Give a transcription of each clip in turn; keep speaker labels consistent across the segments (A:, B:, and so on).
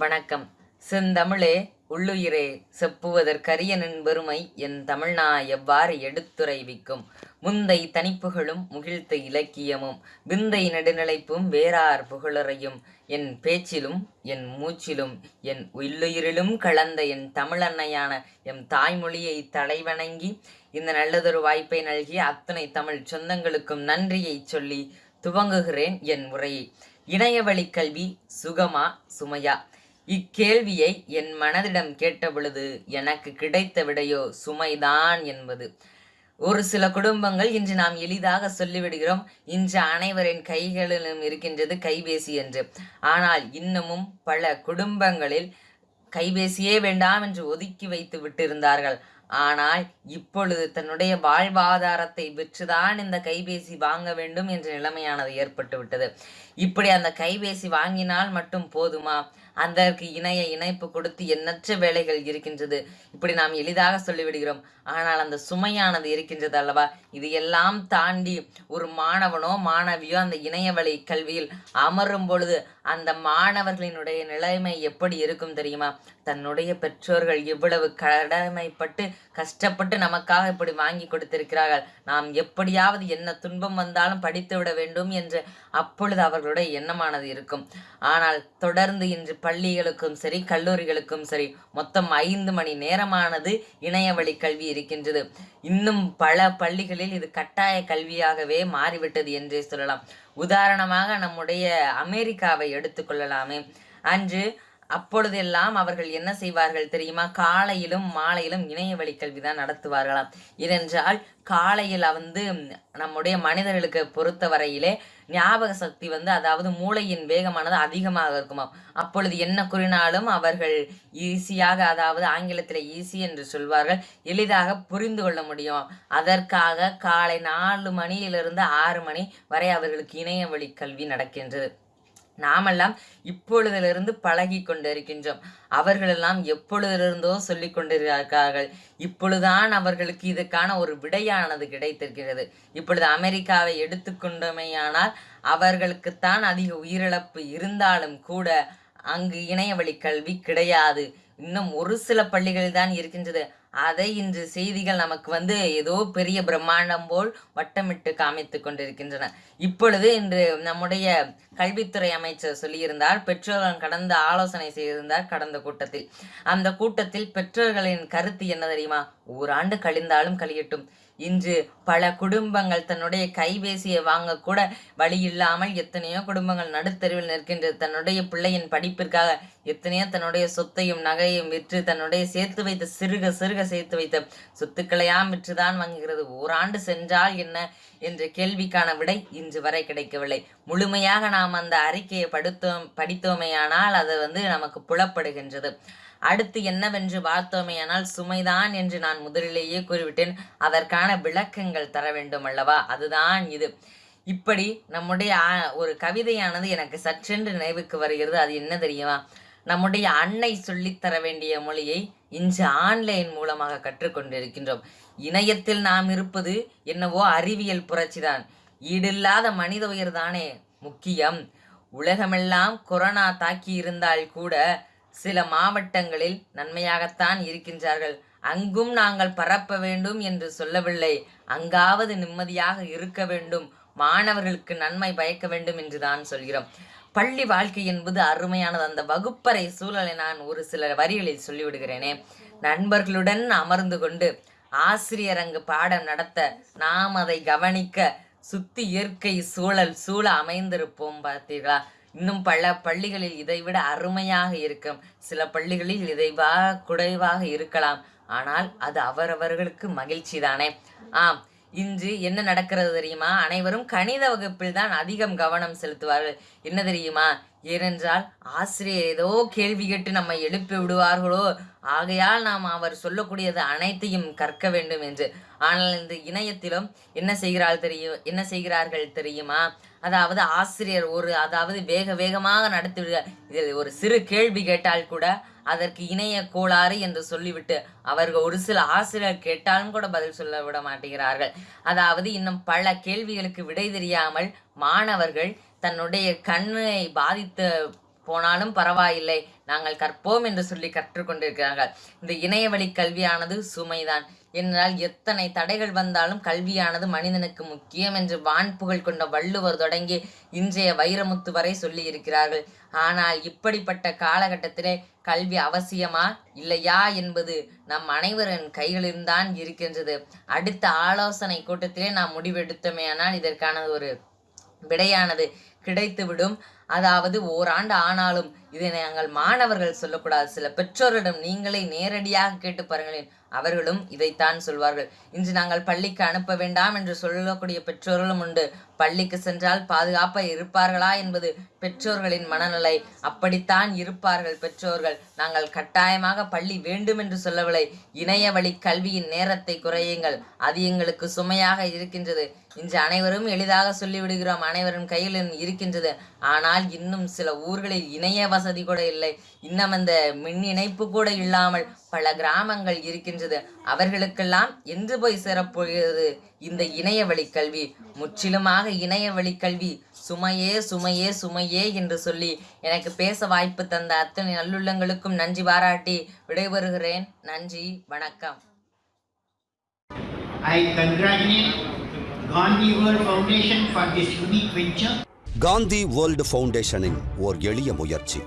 A: வணக்கம். செந்தமிழே உள்ளுயிரே செப்புவதற்கரியனின் பெருமை என் தமிழ்நா எவ்வாறு எடுத்துரைவிக்கும்? முந்தை தனிப்புகளும் முகிழ்த்த இலக்கியமும் விந்தை நெடுநிலைப்பும் வேறார் புகழறையும் என் பேச்சிலும் என் மூச்சிலும் என் உள்ளுயிரிலும் கலந்த என் தமிழன்னையான எம் தாய்மொழியை தலைவணங்கி இந்த நல்லதொரு வாய்ப்பை நல்கிய அத்தனை தமிழ் சொந்தங்களுக்கும் நன்றியை சொல்லி துவங்குகிறேன் என் உரையை. இணையவழி கல்வி சுகமா சுமையா? இக்கேள்வியை என் மனதிடம் கேட்டபொழுது எனக்கு கிடைத்த விடையோ சுமைதான் என்பது. ஒரு சில குடும்பங்கள் இன்று நாம் எளிதாக சொல்லிவிடுகிறோம் இன்று அனைவரின் கைகளிலும் இருக்கின்றது கைபேசி என்று. ஆனால் இன்னமும் பல குடும்பங்களில் கைபேசியே வேண்டாம் என்று ஒதுக்கி வைத்து விட்டிருந்தார்கள். ஆனால் இப்பொழுது தன்னுடைய வாழ்வாதாரத்தை விற்றுதான் இந்த கைபேசி வாங்க வேண்டும் என்ற நிலைமையானது ஏற்பட்டுவிட்டது. இப்படி அந்த கைபேசி வாங்கினால் மட்டும் போதுமா? அதற்கு இணைய இணைப்பு கொடுத்து எண்ணற்ற வேலைகள் இருக்கின்றது. இப்படி நாம் எளிதாக சொல்லிவிடுகிறோம். ஆனால் அந்த சுமையானது இருக்கின்றது அல்லவா? இது எல்லாம் தாண்டி ஒரு மாணவனோ மாணவியோ அந்த இணைய வழி கல்வியில் அமரும் பொழுது அந்த மாணவர்களினுடைய நிலைமை எப்படி இருக்கும் தெரியுமா? தன்னுடைய பெற்றோர்கள் இவ்வளவு கடமைப்பட்டு கஷ்டப்பட்டு நமக்காக இப்படி வாங்கி கொடுத்திருக்கிறார்கள். நாம் எப்படியாவது என்ன துன்பம் வந்தாலும் படித்து விட வேண்டும் என்று அப்பொழுது அவர்களுடைய எண்ணமானது இருக்கும். ஆனால் தொடர்ந்து இன்று பள்ளிகளுக்கும் சரி கல்லூரிகளுக்கும் சரி மொத்தம் ஐந்து மணி நேரமானது இணையவழி கல்வி இருக்கின்றது. இன்னும் பல பள்ளிகளில் இது கட்டாய கல்வியாகவே மாறிவிட்டது என்றே சொல்லலாம். உதாரணமாக நம்முடைய அமெரிக்காவை எடுத்துக்கொள்ளலாமே அன்று அப்பொழுதெல்லாம் அவர்கள் என்ன செய்வார்கள் தெரியுமா? காலையிலும் மாலையிலும் இணைய வழி கல்வி தான் நடத்துவார்களாம். ஏனென்றால் காலையில் வந்து நம்முடைய மனிதர்களுக்கு பொறுத்த வரையிலே ஞாபக சக்தி வந்து அதாவது மூளையின் வேகமானது அதிகமாக இருக்குமாம். அப்பொழுது என்ன கூறினாலும் அவர்கள் ஈஸியாக அதாவது ஆங்கிலத்தில் ஈஸி என்று சொல்வார்கள். எளிதாக புரிந்து கொள்ள முடியும். அதற்காக காலை நாலு மணியிலிருந்து ஆறு மணி வரை அவர்களுக்கு இணைய வழி கல்வி நடக்கின்றது. நாமெல்லாம் இப்பொழுதிலிருந்து பழகி கொண்டிருக்கின்றோம். அவர்களெல்லாம் எப்பொழுதிலிருந்தோ சொல்லிக் கொண்டிருக்கிறார்கள். இப்பொழுதுதான் அவர்களுக்கு இதுக்கான ஒரு விடையானது கிடைத்திருக்கிறது. இப்பொழுது அமெரிக்காவை எடுத்துக்கொண்டமையானால் அவர்களுக்குத்தான் அதிக உயிரிழப்பு இருந்தாலும் கூட அங்கு இணையவழி கல்வி கிடையாது. இன்னும் ஒரு சில பள்ளிகளில் தான் இருக்கின்றது. அதை இன்று செய்திகள் நமக்கு வந்து ஏதோ பெரிய பிரம்மாண்டம் போல் வட்டமிட்டு காமித்து கொண்டிருக்கின்றன. இப்பொழுது இன்று நம்முடைய கல்வித்துறை அமைச்சர் சொல்லியிருந்தார் பெற்றோர்கள் கடந்து ஆலோசனை செய்திருந்தார் கடந்த கூட்டத்தில். அந்த கூட்டத்தில் பெற்றோர்களின் கருத்து என்ன தெரியுமா? ஓராண்டு கழிந்தாலும் கழியட்டும். இன்று பல குடும்பங்கள் தன்னுடைய கைபேசியை வாங்க கூட வழி இல்லாமல் எத்தனையோ குடும்பங்கள் நடுத்தருவில் நிற்கின்றது தன்னுடைய பிள்ளையின் படிப்பிற்காக எத்தனையோ தன்னுடைய சொத்தையும் நகையும் விற்று தன்னுடைய சேர்த்து வைத்த சிறுக சிறுக சேர்த்து வைத்த சொத்துக்களையாம் விற்றுதான் வாங்குகிறது. ஓராண்டு சென்றால் என்ன என்ற கேள்விக்கான விடை இன்று வரை கிடைக்கவில்லை. முழுமையாக நாம் அந்த அறிக்கையை படுத்தோம் படித்தோமேயானால் அது வந்து நமக்கு புலப்படுகின்றது. அடுத்து என்னவென்று பார்த்தோமேயானால் சுமைதான் என்று நான் முதலிலேயே கூறிவிட்டேன். அதற்கான விளக்கங்கள் தர வேண்டும் அல்லவா? அதுதான் இது. இப்படி நம்முடைய ஒரு கவிதையானது எனக்கு சற்றென்று நினைவுக்கு வருகிறது. அது என்ன தெரியுமா? நம்முடைய அன்னை சொல்லித்தர வேண்டிய மொழியை இன்று ஆன்லைன் மூலமாக கற்றுக்கொண்டிருக்கின்றோம். இணையத்தில் நாம் இருப்பது என்னவோ அறிவியல் புரட்சிதான். ஈடில்லாத மனித உயிர் தானே முக்கியம். உலகமெல்லாம் கொரோனா தாக்கி இருந்தால் கூட சில மாவட்டங்களில் நன்மையாகத்தான் இருக்கின்றார்கள். அங்கும் நாங்கள் பரப்ப வேண்டும் என்று சொல்லவில்லை. அங்காவது நிம்மதியாக இருக்க வேண்டும். மாணவர்களுக்கு நன்மை பயக்க வேண்டும் என்று தான் சொல்கிறோம். பள்ளி வாழ்க்கை என்பது அருமையானது. அந்த வகுப்பறை சூழலை நான் ஒரு சில வரிகளில் சொல்லிவிடுகிறேனே. நண்பர்களுடன் அமர்ந்து கொண்டு ஆசிரியர் அங்கு பாடம் நடத்த நாம் அதை கவனிக்க சுத்தி இயற்கை சூழல் சூழ அமைந்திருப்போம் பார்த்தீர்களா? இன்னும் பல பள்ளிகளில் இதைவிட அருமையாக இருக்கும். சில பள்ளிகளில் இதைவா குறைவாக இருக்கலாம். ஆனால் அது அவரவர்களுக்கு மகிழ்ச்சி தானே ஆம் இன்று என்ன நடக்கிறது தெரியுமா? அனைவரும் கணித வகுப்பில் தான் அதிகம் கவனம் செலுத்துவார்கள். என்ன தெரியுமா? ஏனென்றால் ஆசிரியர் ஏதோ கேள்வி கேட்டு நம்மை எழுப்பி விடுவார்களோ? ஆகையால் நாம் அவர் சொல்லக்கூடியது அனைத்தையும் கற்க வேண்டும் என்று. ஆனால் இந்த இணையத்திலும் என்ன செய்கிறாள் தெரியும் என்ன செய்கிறார்கள் தெரியுமா? அதாவது ஆசிரியர் ஒரு அதாவது வேக வேகமாக நடத்தி இதில் ஒரு சிறு கேள்வி கேட்டால் கூட அதற்கு இணைய கோளாறு என்று சொல்லிவிட்டு அவர்கள் ஒரு சில ஆசிரியர் கேட்டாலும் கூட பதில் சொல்ல விட மாட்டேங்கிறார்கள். அதாவது இன்னும் பல கேள்விகளுக்கு விடை தெரியாமல் மாணவர்கள் தன்னுடைய கண்ணை பாதித்த போனாலும் பரவாயில்லை. நாங்கள் கற்போம் என்று சொல்லி கற்றுக்கொண்டிருக்கிறார்கள் இந்த இணைய வழி கல்வியானது சுமைதான். என்றால் எத்தனை தடைகள் வந்தாலும் கல்வியானது மனிதனுக்கு முக்கியம் என்று வான் புகழ் கொண்ட வள்ளுவர் தொடங்கி இன்றைய வைரமுத்து வரை சொல்லி இருக்கிறார்கள் ஆனால் இப்படிப்பட்ட காலகட்டத்திலே கல்வி அவசியமா? இல்லையா என்பது நம் அனைவரின் கைகளில்தான் இருக்கின்றது. அடுத்த ஆலோசனை கூட்டத்திலே நாம் முடிவெடுத்தோமேயானால் இதற்கான ஒரு விடையானது. கிடைத்துவிடும். அதாவது ஓராண்டு ஆனாலும் இதை நாங்கள் மாணவர்கள் சொல்லக்கூடாது. சில பெற்றோரிடம் நீங்களே நேரடியாக கேட்டு பாருங்களேன். அவர்களும் இதைத்தான் சொல்வார்கள். இன்று நாங்கள் பள்ளிக்கு அனுப்ப வேண்டாம் என்று சொல்லக்கூடிய பெற்றோர்களும் உண்டு. பள்ளிக்கு சென்றால் பாதுகாப்பாக இருப்பார்களா என்பது பெற்றோர்களின் மனநிலை. அப்படித்தான் இருப்பார்கள் பெற்றோர்கள். நாங்கள் கட்டாயமாக பள்ளி வேண்டும் என்று சொல்லவில்லை. இணைய வழி கல்வியின் நேரத்தை குறையுங்கள். அது எங்களுக்கு சுமையாக இருக்கின்றது. இன்று அனைவரும் எளிதாக சொல்லிவிடுகிறோம். அனைவரும் கையில் இருக்கின்றது. ஆனால் இன்னும் சில ஊர்களில் இணைய வசதி கூட இல்லை. இன்னும் அந்த மின் இணைப்பு கூட இல்லாமல் பல கிராமங்கள் இருக்கின்றது. அவர்களுக்கெல்லாம் என்று போய் சேரப்போகிறது இந்த இணைய வழி கல்வி. முற்றிலுமாக இணைய வழி கல்வி. சுமையே சுமையே சுமையே என்று சொல்லி எனக்கு பேச வாய்ப்பு தந்த அத்தனை நல்லுள்ளங்களுக்கும் நன்றி பாராட்டி விடைபெறுகிறேன். நன்றி வணக்கம்.
B: I congratulate Gandhi World Foundation for this unique venture.
C: Gandhi world ஃபவுண்டேஷனின் ஓர் எளிய முயற்சி.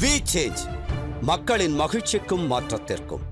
C: வி சேஞ்ச் மக்களின் மகிழ்ச்சிக்கும் மாற்றத்திற்கும்.